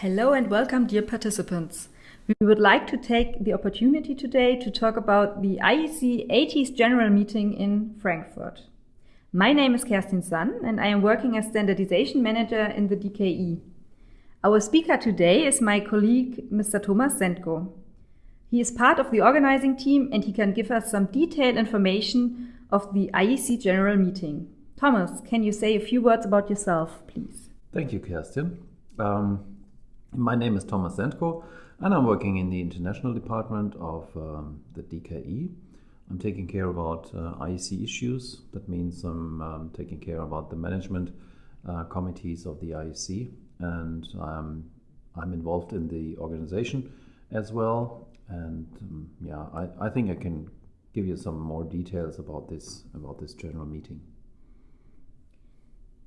Hello and welcome, dear participants. We would like to take the opportunity today to talk about the IEC 80s General Meeting in Frankfurt. My name is Kerstin Sun and I am working as Standardization Manager in the DKE. Our speaker today is my colleague, Mr. Thomas Sendko. He is part of the organizing team and he can give us some detailed information of the IEC General Meeting. Thomas, can you say a few words about yourself, please? Thank you, Kerstin. Um, my name is Thomas Sendko and I'm working in the international department of um, the DKE. I'm taking care about uh, IEC issues. That means I'm um, taking care about the management uh, committees of the IEC and um, I'm involved in the organization as well. And um, yeah, I, I think I can give you some more details about this about this general meeting.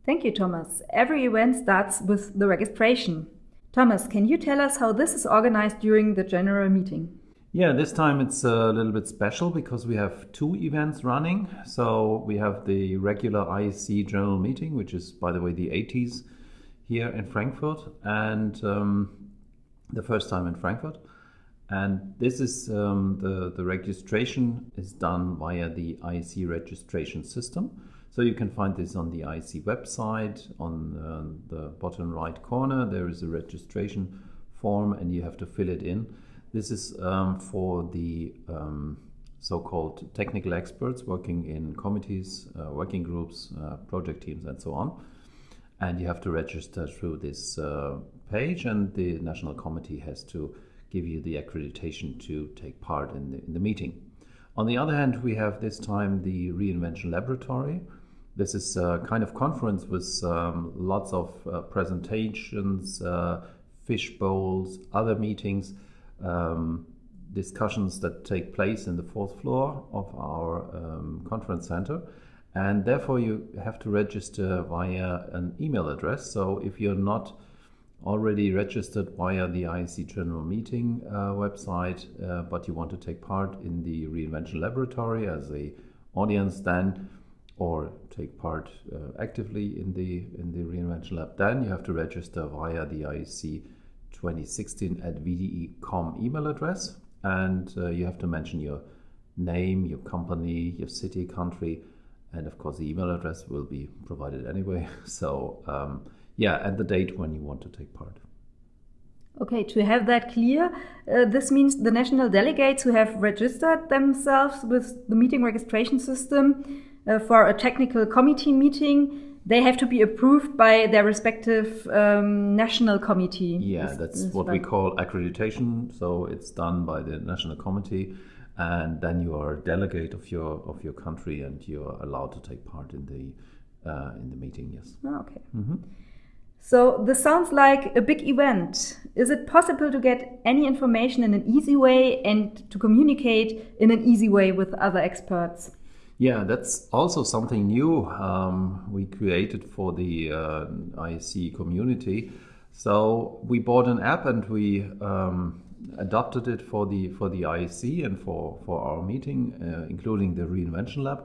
Thank you, Thomas. Every event starts with the registration. Thomas, can you tell us how this is organized during the general meeting? Yeah, this time it's a little bit special because we have two events running. So we have the regular IEC general meeting, which is, by the way, the 80s here in Frankfurt, and um, the first time in Frankfurt. And this is um, the, the registration is done via the IEC registration system. So you can find this on the IC website. On uh, the bottom right corner, there is a registration form, and you have to fill it in. This is um, for the um, so-called technical experts working in committees, uh, working groups, uh, project teams, and so on and you have to register through this uh, page and the national committee has to give you the accreditation to take part in the, in the meeting on the other hand we have this time the reinvention laboratory this is a kind of conference with um, lots of uh, presentations uh, fish bowls other meetings um, discussions that take place in the fourth floor of our um, conference center and therefore you have to register via an email address. So if you're not already registered via the IEC General Meeting uh, website, uh, but you want to take part in the Reinvention Laboratory as a audience, then or take part uh, actively in the in the Reinvention Lab, then you have to register via the IEC 2016 at VDE.com email address, and uh, you have to mention your name, your company, your city, country, and of course the email address will be provided anyway. So um, yeah and the date when you want to take part. Okay to have that clear uh, this means the national delegates who have registered themselves with the meeting registration system uh, for a technical committee meeting they have to be approved by their respective um, national committee. Yeah that's what we call accreditation. So it's done by the national committee and then you are a delegate of your of your country and you're allowed to take part in the uh, in the meeting yes. Oh, okay. Mm-hmm. so this sounds like a big event. Is it possible to get any information in an easy way and to communicate in an easy way with other experts yeah, that's also something new um, we created for the uh, IEC community. So we bought an app and we um, adopted it for the for the IEC and for for our meeting, uh, including the reinvention lab.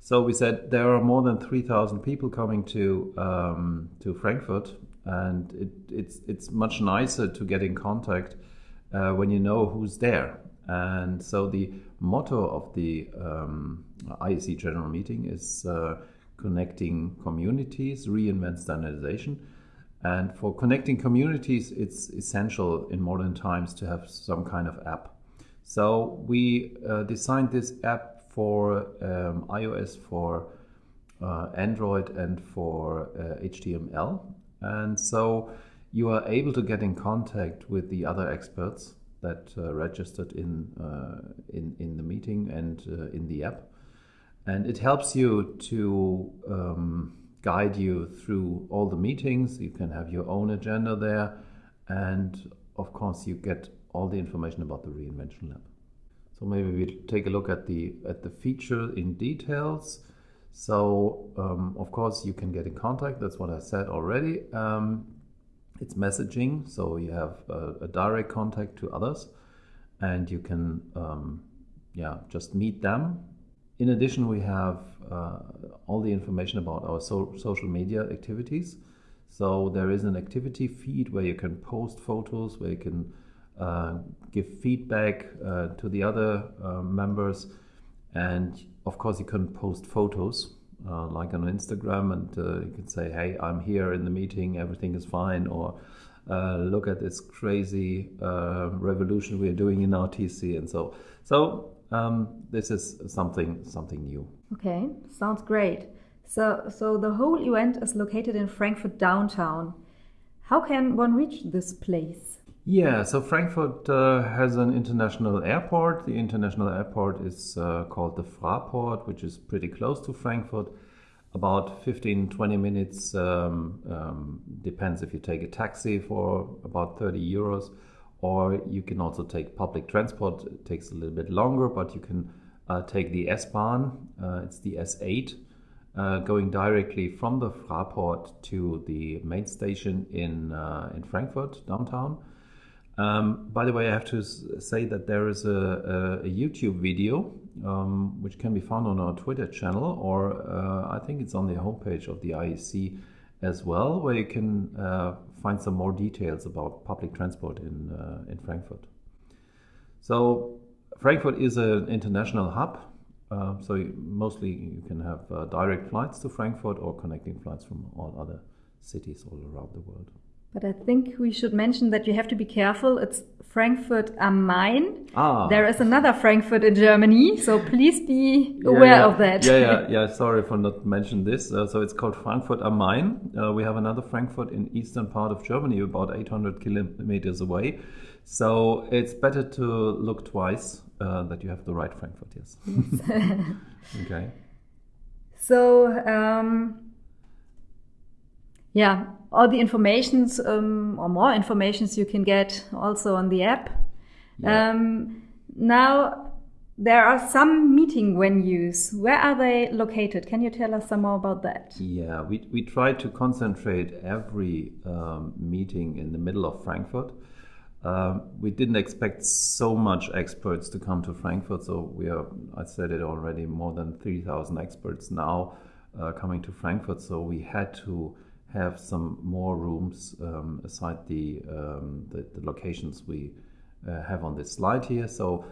So we said there are more than three thousand people coming to um, to Frankfurt, and it, it's it's much nicer to get in contact uh, when you know who's there. And so the motto of the um, IEC General Meeting is uh, connecting communities, reinvent standardization. And for connecting communities, it's essential in modern times to have some kind of app. So we uh, designed this app for um, iOS, for uh, Android, and for uh, HTML. And so you are able to get in contact with the other experts that uh, registered in, uh, in, in the meeting and in the app. And it helps you to um, guide you through all the meetings. You can have your own agenda there. And of course, you get all the information about the Reinvention Lab. So maybe we take a look at the at the feature in details. So um, of course you can get in contact. That's what I said already. Um, it's messaging, so you have a, a, direct contact to others, and you can um, yeah just meet them in addition, we have uh, all the information about our so social media activities. So there is an activity feed where you can post photos, where you can uh, give feedback uh, to the other uh, members, and of course you can post photos uh, like on Instagram, and uh, you can say, "Hey, I'm here in the meeting. Everything is fine," or "Look at this crazy revolution we are doing in RTC," and so so. Um, this is something something new. Okay, sounds great. So, so the whole event is located in Frankfurt downtown. How can one reach this place? Yeah, so Frankfurt uh, has an international airport. The international airport is uh, called the Fraport, which is pretty close to Frankfurt. About 15 20 minutes, um, um, depends if you take a taxi for about 30 euros, or you can also take public transport. It takes a little bit longer, but you can uh, take the S-Bahn, uh, it's the S8 uh, going directly from the Fraport to the main station in uh, in Frankfurt downtown. Um, by the way, I have to say that there is a, a, a YouTube video um, which can be found on our Twitter channel, or uh, I think it's on the homepage of the IEC as well, where you can uh, find some more details about public transport in uh, in Frankfurt. So Frankfurt is an international hub uh, so mostly you can have uh, direct flights to Frankfurt or connecting flights from all other cities all around the world. But I think we should mention that you have to be careful. It's Frankfurt am Main. Ah. There is another Frankfurt in Germany, so please be aware yeah, yeah. of that. Yeah, yeah, yeah. Sorry for not mentioning this. Uh, so it's called Frankfurt am Main. Uh, we have another Frankfurt in eastern part of Germany, about 800 kilometers away. So it's better to look twice uh, that you have the right Frankfurt. Yes. okay. So um, yeah, all the informations um, or more informations you can get also on the app. Yeah. Um, now there are some meeting venues. Where are they located? Can you tell us some more about that? Yeah, we, we try to concentrate every um, meeting in the middle of Frankfurt. Um, we didn't expect so much experts to come to Frankfurt, so we are, I said it already, more than 3,000 experts now uh, coming to Frankfurt. So we had to have some more rooms um, aside the, um, the, the locations we uh, have on this slide here. So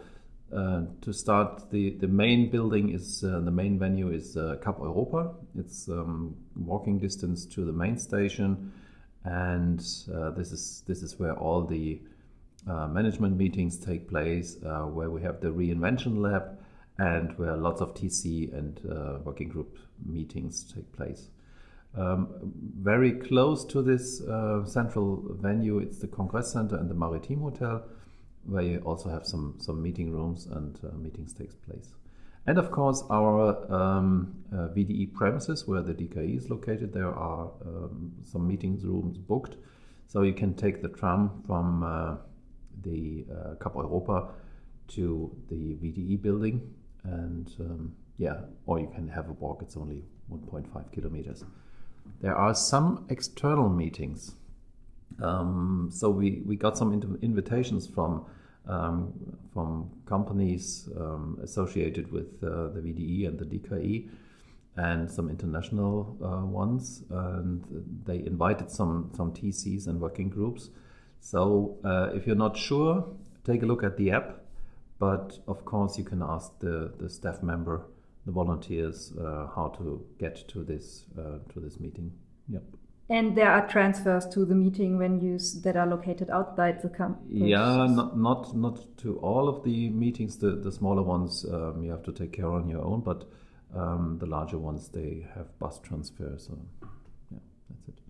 uh, to start, the, the main building is uh, the main venue is uh, Cap Europa. It's um, walking distance to the main station, and uh, this is this is where all the uh, management meetings take place, uh, where we have the reinvention lab and where lots of TC and uh, working group meetings take place. Um, very close to this uh, central venue, it's the Congress Center and the Maritim Hotel, where you also have some, some meeting rooms and uh, meetings takes place. And of course, our um, uh, VDE premises, where the DKE is located, there are um, some meetings rooms booked. So you can take the tram from the uh, Cap Europa to the VDE building, and um, yeah, or you can have a walk. It's only 1.5 kilometers. There are some external meetings. Um, so we, we got some invitations from um, from companies um, associated with uh, the VDE and the DKE, and some international uh, ones. And they invited some some TCs and working groups so uh, if you're not sure, take a look at the app. But of course, you can ask the, the staff member, the volunteers, uh, how to get to this uh, to this meeting. Yep. And there are transfers to the meeting venues that are located outside the campus. Yeah, not not not to all of the meetings. The the smaller ones um, you have to take care on your own, but um, the larger ones they have bus transfers. So yeah, that's it.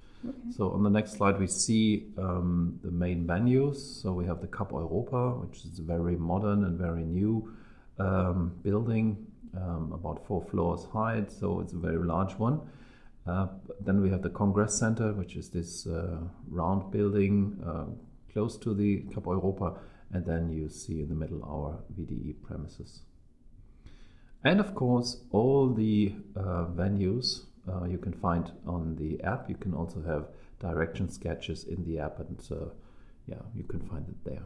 So on the next slide, we see um, the main venues. So we have the Cap Europa, which is a very modern and very new um, building, um, about four floors high. So it's a very large one. Uh, then we have the Congress Center, which is this uh, round building uh, close to the Cap Europa. And then you see in the middle our VDE premises. And of course, all the uh, venues uh, you can find on the app. You can also have direction sketches in the app, and uh, yeah, you can find it there.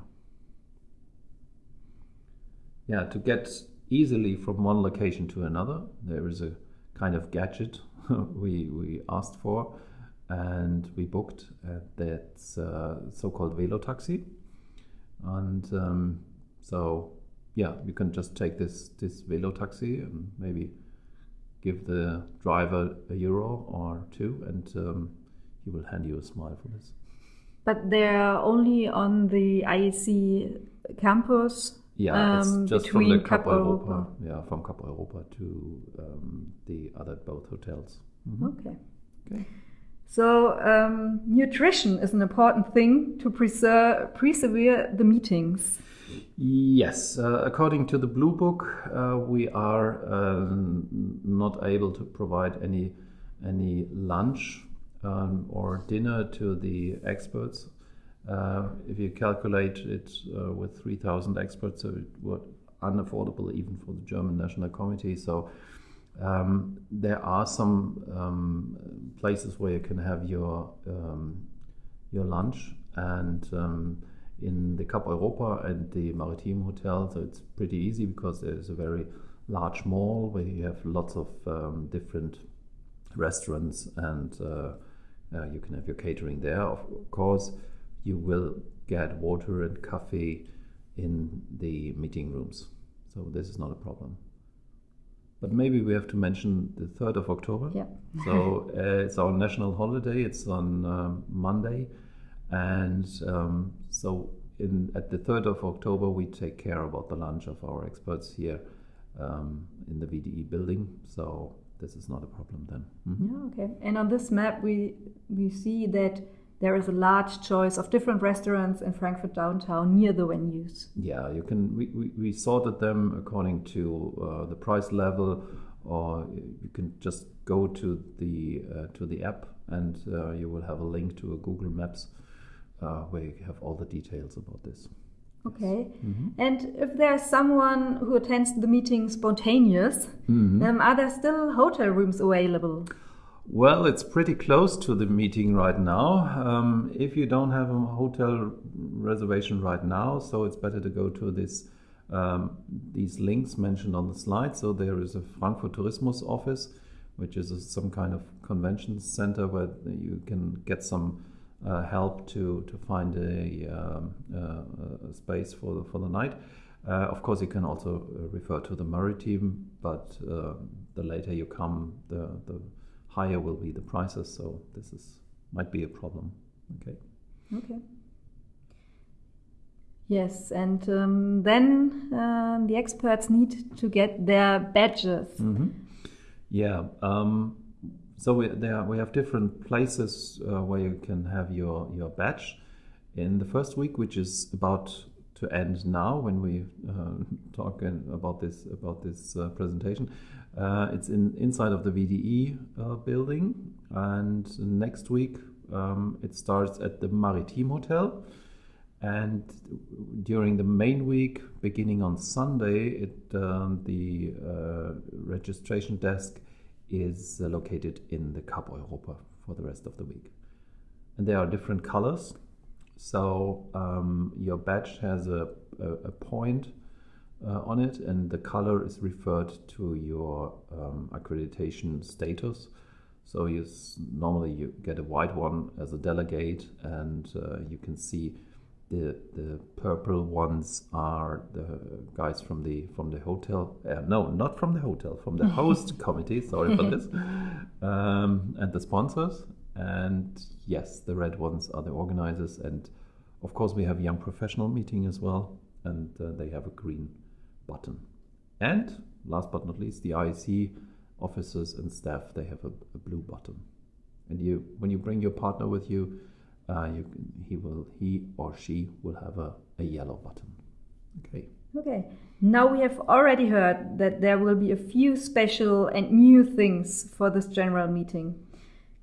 Yeah, to get easily from one location to another, there is a kind of gadget we, we asked for. and we booked at that uh, so-called Velo taxi, and um, so yeah, you can just take this this Velo taxi and maybe give the driver a euro or two, and um, he will hand you a smile for this. But they're only on the IEC campus. Yeah, um, it's just from the Cap Cap Europa. Europa. Yeah, from Cap Europa to um, the other both hotels. Mhm. Okay. Okay. So um, nutrition is an important thing to preserve persevere the meetings. Yes, uh, according to the Blue Book, uh, we are um, not able to provide any any lunch um, or dinner to the experts. Uh, if you calculate it uh, with 3,000 experts, so it was unaffordable even for the German National Committee. So um, there are some um, places where you can have your um, your lunch and um, in the Cap Europa and the Maritim Hotel, so it's pretty easy because there's a very large mall where you have lots of um, different restaurants and uh, uh, you can have your catering there. Of course, you will get water and coffee in the meeting rooms, so this is not a problem. But maybe we have to mention the 3rd of October. Yeah. so uh, it's our national holiday. It's on um, Monday, and um, so in at the 3rd of October we take care about the lunch of our experts here um, in the VDE building. So this is not a problem then. Mhm. Yeah, okay. And on this map, we we see that there is a large choice of different restaurants in Frankfurt downtown near the venues. Yeah, you can. We, we, we sorted them according to uh, the price level, or you can just go to the uh, to the app, and uh, you will have a link to a Google Maps uh, where you have all the details about this. Okay. Mm-hmm. And if there's someone who attends the meeting spontaneous, Mm-hmm. um, are there still hotel rooms available? Well, it's pretty close to the meeting right now. Um, if you don't have a hotel reservation right now, so it's better to go to this um, these links mentioned on the slide. So there is a Frankfurt Tourismus office, which is a, some kind of convention center where you can get some uh, help to to find a, uh, a space for the, for the night. Uh, of course, you can also uh, refer to the Maritim, but uh, the later you come, the, the higher will be the prices. So this is might be a problem. Okay. Okay. Yes, and um, then um, the experts need to get their badges. Mm-hmm. Yeah. Um, so we there we have different places uh, where you can have your your badge. In the first week, which is about to end now, when we uh, talk about this about this uh, presentation, uh, it's in inside of the VDE uh, building, and next week um, it starts at the Maritim Hotel. And during the main week, beginning on Sunday, it, um, the uh, registration desk is uh, located in the Cap Europa for the rest of the week. And there are different colors. So um, your badge has a, a, a point uh, on it, and the color is referred to your um, accreditation status. So you s- normally you get a white one as a delegate, and uh, you can see the the purple ones are the guys from the from the hotel. Uh, no, not from the hotel, from the host committee. Sorry for this, um, and the sponsors. And yes, the red ones are the organizers, and of course we have young professional meeting as well, and uh, they have a green button. And last but not least, the IEC officers and staff they have a, a blue button. And you, when you bring your partner with you, uh, you he will, he or she will have a, a yellow button. Okay. Okay. Now we have already heard that there will be a few special and new things for this general meeting.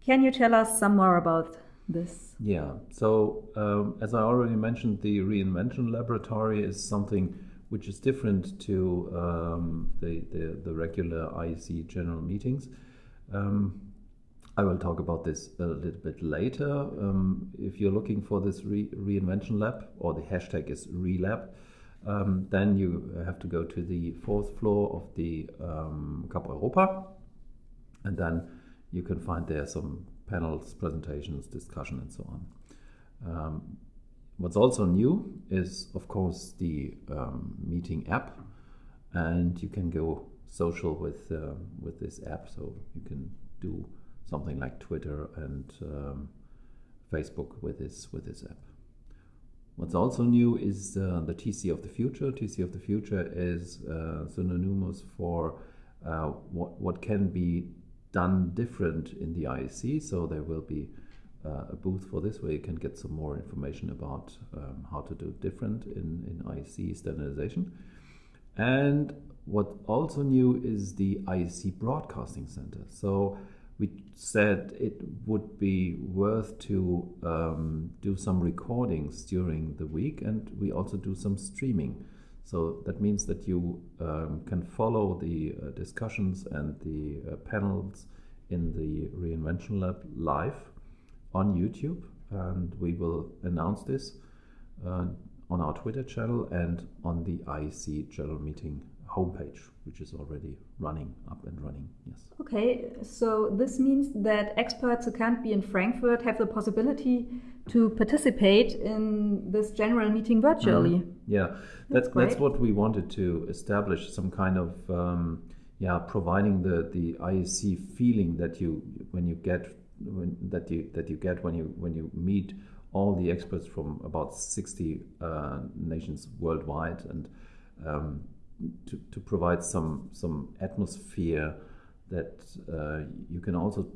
Can you tell us some more about this? Yeah. So um, as I already mentioned, the reinvention laboratory is something which is different to um, the, the the regular IEC general meetings. Um, I will talk about this a little bit later. Um, if you're looking for this re- reinvention lab, or the hashtag is relab, um, then you have to go to the fourth floor of the um, Cap Europa, and then you can find there some panels, presentations, discussion, and so on. Um, what's also new is, of course, the um, meeting app, and you can go social with uh, with this app. So you can do something like Twitter and um, Facebook with this with this app. What's also new is uh, the TC of the future. TC of the future is uh, synonymous for uh, what what can be done different in the IEC. So there will be uh, a booth for this where you can get some more information about um, how to do different in, in IEC standardization. And what also new is the IEC Broadcasting Center. So we said it would be worth to um, do some recordings during the week and we also do some streaming. So that means that you um, can follow the uh, discussions and the uh, panels in the Reinvention Lab live on YouTube. And we will announce this uh, on our Twitter channel and on the IEC General Meeting homepage, which is already running up and running. Yes. Okay, so this means that experts who can't be in Frankfurt have the possibility to participate in this general meeting virtually. Mm. Yeah, that's that's, that's, what we wanted to establish some kind of um, yeah providing the the IEC feeling that you when you get when, that you that you get when you when you meet all the experts from about 60 uh, nations worldwide and um, to, to provide some some atmosphere that uh, you can also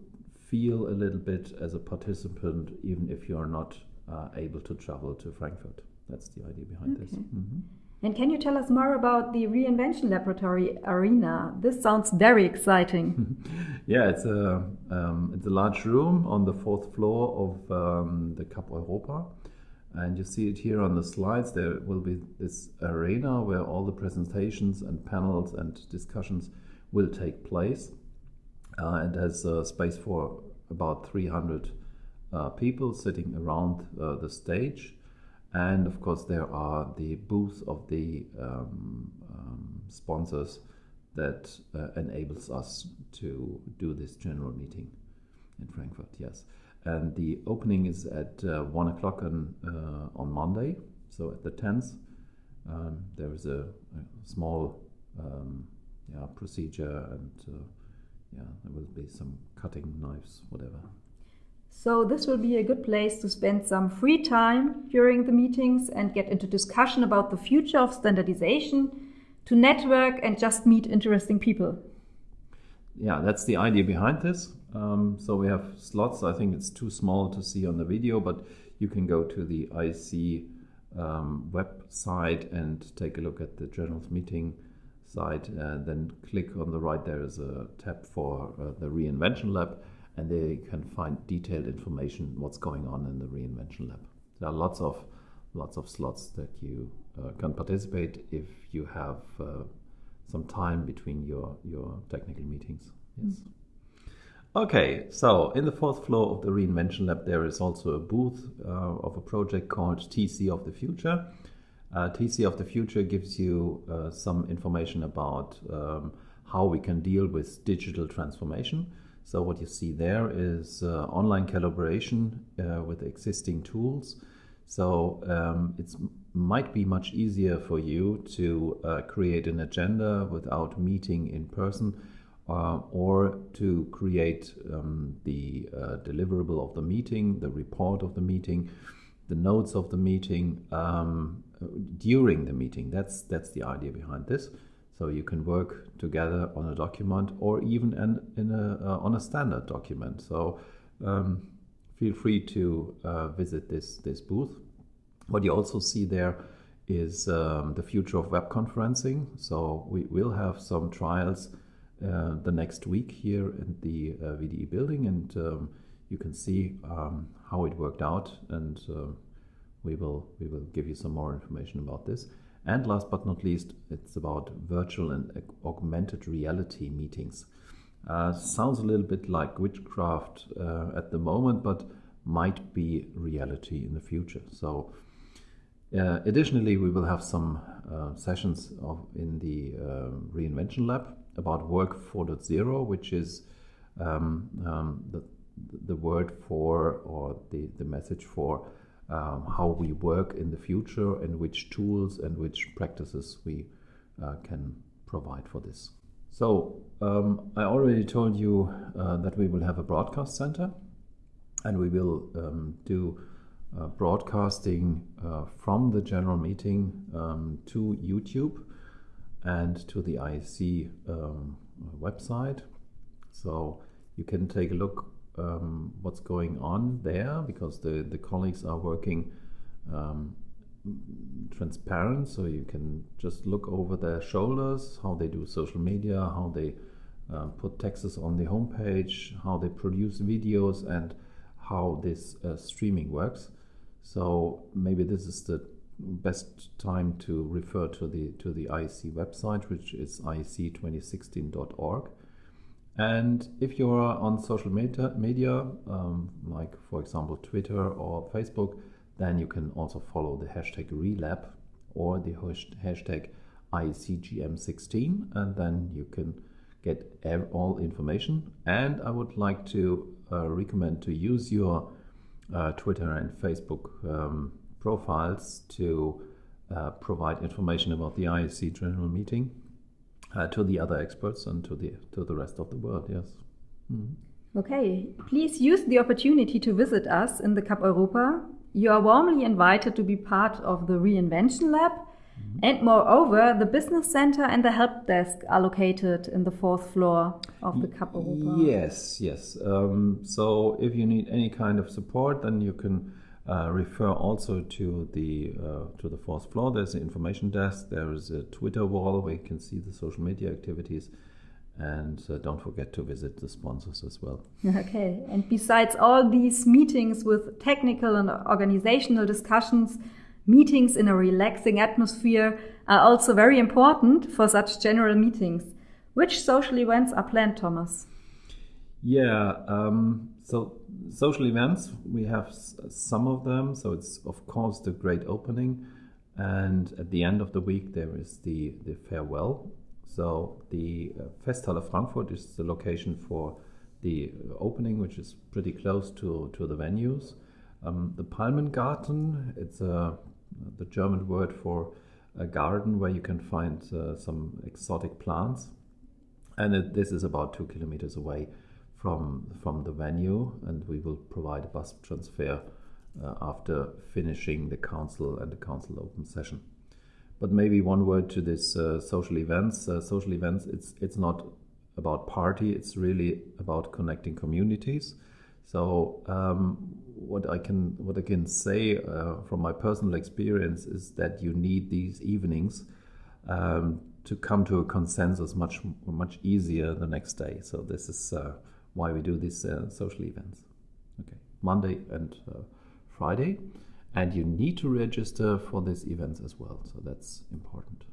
feel a little bit as a participant, even if you are not uh, able to travel to Frankfurt. That's the idea behind okay. this. Mm-hmm. And can you tell us more about the Reinvention Laboratory Arena? This sounds very exciting. yeah, it's a um, it's a large room on the fourth floor of um, the Cap Europa, and you see it here on the slides. There will be this arena where all the presentations and panels and discussions will take place. Uh, and has uh, space for about 300 uh, people sitting around uh, the stage. And of course, there are the booths of the um, um, sponsors that uh, enables us to do this general meeting in Frankfurt. Yes and the opening is at uh, one o'clock on on Monday. So at the tenth, um, there is a, a small um, yeah procedure, and yeah, there will be some cutting knives, whatever. So this will be a good place to spend some free time during the meetings and get into discussion about the future of standardization, to network and just meet interesting people. Yeah, that's the idea behind this. Um, so we have slots. I think it's too small to see on the video, but you can go to the IC um, website and take a look at the journals meeting site. And then click on the right. There is a tab for uh, the Reinvention Lab, and there you can find detailed information what's going on in the Reinvention Lab. There are lots of lots of slots that you uh, can participate if you have uh, some time between your your technical meetings. Yes. Mm-hmm. Okay, so in the fourth floor of the Reinvention Lab, there is also a booth uh, of a project called TC of the Future. Uh, TC of the Future gives you uh, some information about um, how we can deal with digital transformation. So, what you see there is uh, online collaboration uh, with existing tools. So, um, it might be much easier for you to uh, create an agenda without meeting in person uh, or to create um, the deliverable of the meeting, the report of the meeting, the notes of the meeting um, during the meeting. That's that's the idea behind this. So you can work together on a document or even in a, uh, on a standard document. So um, feel free to uh, visit this this booth. What you also see there is um, the future of web conferencing. So we will have some trials uh, the next week here in the uh, VDE building, and um, you can see um, how it worked out, and uh, we will we will give you some more information about this. And last but not least, it's about virtual and augmented reality meetings. Uh, sounds a little bit like witchcraft uh, at the moment, but might be reality in the future. So. Uh, additionally, we will have some uh, sessions of, in the uh, Reinvention Lab about Work 4.0, which is um, um, the the word for or the, the message for um, how we work in the future and which tools and which practices we uh, can provide for this. So, um, I already told you uh, that we will have a broadcast center and we will um, do uh, broadcasting uh, from the general meeting um, to YouTube and to the IEC um, website. So you can take a look um, what's going on there because the, the colleagues are working um, transparent. So you can just look over their shoulders how they do social media how they uh, put texts on the homepage how they produce videos and how this uh, streaming works. So maybe this is the best time to refer to the to the IEC website which is iec2016.org and if you're on social media, media um, like for example Twitter or Facebook, then you can also follow the hashtag relab or the hashtag ICGM16, and then you can get all information. And I would like to uh, recommend to use your uh, Twitter and Facebook um, profiles to uh, provide information about the IEC General Meeting uh, to the other experts and to the to the rest of the world. Yes. Mm. Okay, please use the opportunity to visit us in the CAP Europa. You are warmly invited to be part of the Reinvention Lab. Mm-hmm. And moreover, the business center and the help desk are located in the fourth floor of the CAP Europa. Yes, yes. Um, so if you need any kind of support, then you can uh, refer also to the uh, to the fourth floor. There's an information desk. There is a Twitter wall where you can see the social media activities. And uh, don't forget to visit the sponsors as well. Okay. And besides all these meetings with technical and organizational discussions, meetings in a relaxing atmosphere are also very important for such general meetings. Which social events are planned, Thomas? Yeah. Um, so social events, we have some of them. So it's of course the great opening, and at the end of the week there is the the farewell. So the uh, Festhalle Frankfurt is the location for the opening, which is pretty close to to the venues. Um, the Palmengarten, it's a the German word for a garden where you can find uh, some exotic plants, and it, this is about two kilometers away from from the venue, and we will provide a bus transfer uh, after finishing the council and the council open session. But maybe one word to this uh, social events. Uh, social events, it's it's not about party. It's really about connecting communities. So um, what I can what I can say uh, from my personal experience is that you need these evenings um, to come to a consensus much much easier the next day. So this is uh, why we do these uh, social events. Okay, Monday and uh, Friday, and you need to register for these events as well. So that's important.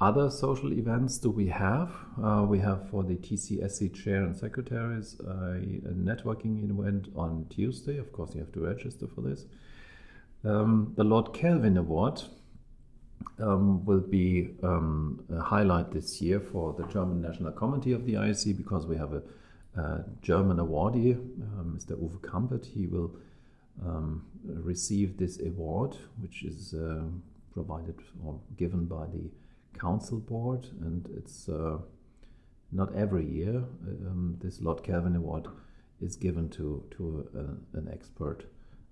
Other social events do we have? Uh, we have for the TCSC chair and secretaries a networking event on Tuesday. Of course, you have to register for this. Um, the Lord Kelvin Award um, will be um, a highlight this year for the German National Committee of the IEC because we have a German awardee, uh, Mr. Uwe Kampert. He will um, receive this award, which is uh, provided or given by the council board, and it's uh, not every year. Um, this Lord Kelvin Award is given to to a, an expert,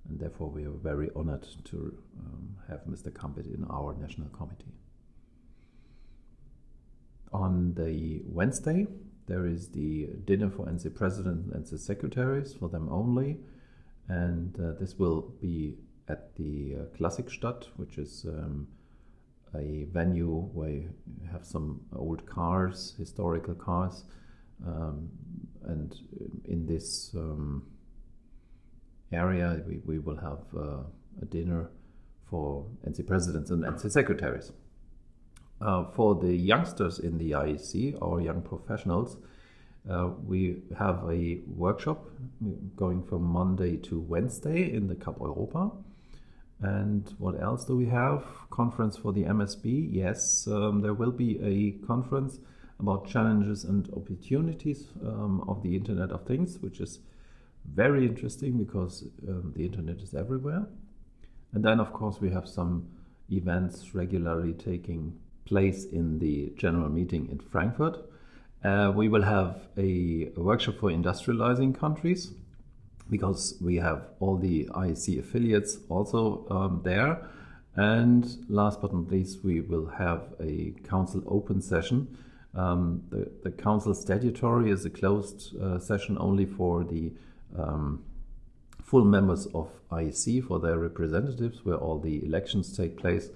and therefore we are very honored to um, have Mr. Kampert in our national committee. On the Wednesday, there is the dinner for NC president and the secretaries, for them only. And uh, this will be at the uh, Klassikstadt, which is um, a venue where you have some old cars, historical cars. Um, and in this um, area, we, we will have uh, a dinner for NC presidents and NC secretaries. Uh, for the youngsters in the IEC or young professionals, uh, we have a workshop going from Monday to Wednesday in the CAP Europa. And what else do we have? Conference for the MSB. Yes, um, there will be a conference about challenges and opportunities um, of the Internet of Things, which is very interesting because um, the internet is everywhere. And then, of course, we have some events regularly taking place in the general meeting in Frankfurt. Uh, we will have a, workshop for industrializing countries because we have all the IEC affiliates also um, there. And last but not least, we will have a council open session. Um, the, the council statutory is a closed uh, session only for the um, full members of IEC, for their representatives, where all the elections take place.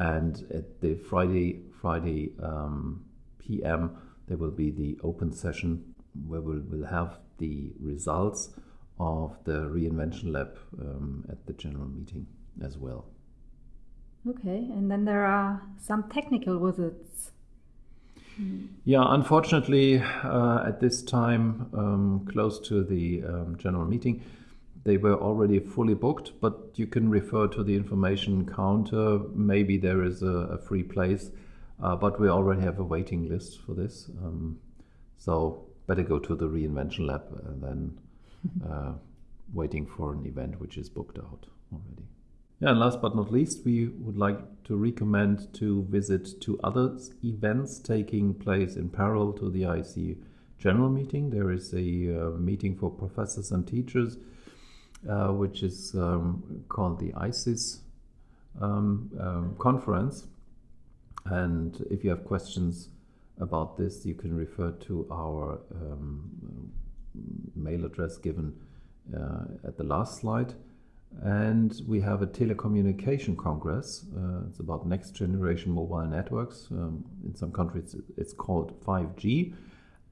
And at the Friday, Friday um, PM, there will be the open session where we'll, we'll have the results of the reinvention lab um, at the general meeting as well. Okay, and then there are some technical wizards. Yeah, unfortunately, uh, at this time, um, close to the um, general meeting, they were already fully booked, but you can refer to the information counter. Maybe there is a, a free place, uh, but we already have a waiting list for this. Um, so better go to the reinvention lab than uh, waiting for an event which is booked out already. Yeah, and last but not least, we would like to recommend to visit two other events taking place in parallel to the IEC general meeting. There is a uh, meeting for professors and teachers, uh, which is um, called the ISIS um, um, conference. And if you have questions about this, you can refer to our um, mail address given uh, at the last slide. And we have a telecommunication congress. Uh, it's about next generation mobile networks. Um, in some countries, it's called 5G.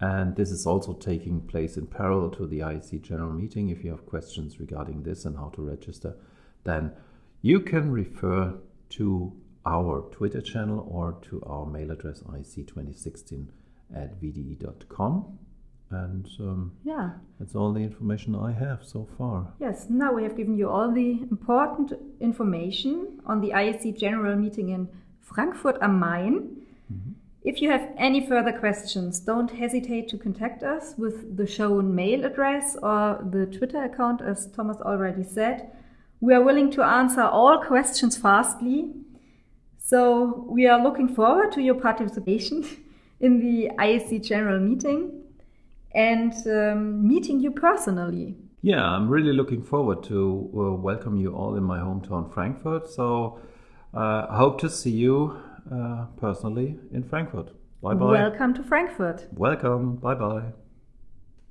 And this is also taking place in parallel to the IEC general meeting. If you have questions regarding this and how to register, then you can refer to our Twitter channel or to our mail address iec2016 at vde.com. And um, yeah, that's all the information I have so far. Yes, now we have given you all the important information on the IEC General Meeting in Frankfurt am Main. If you have any further questions, don't hesitate to contact us with the shown mail address or the Twitter account, as Thomas already said. We are willing to answer all questions fastly. So we are looking forward to your participation in the IEC General Meeting and um, meeting you personally. Yeah, I'm really looking forward to uh, welcome you all in my hometown, Frankfurt. So, uh, hope to see you Uh, personally in Frankfurt. Bye bye. Welcome to Frankfurt. Welcome. Bye bye.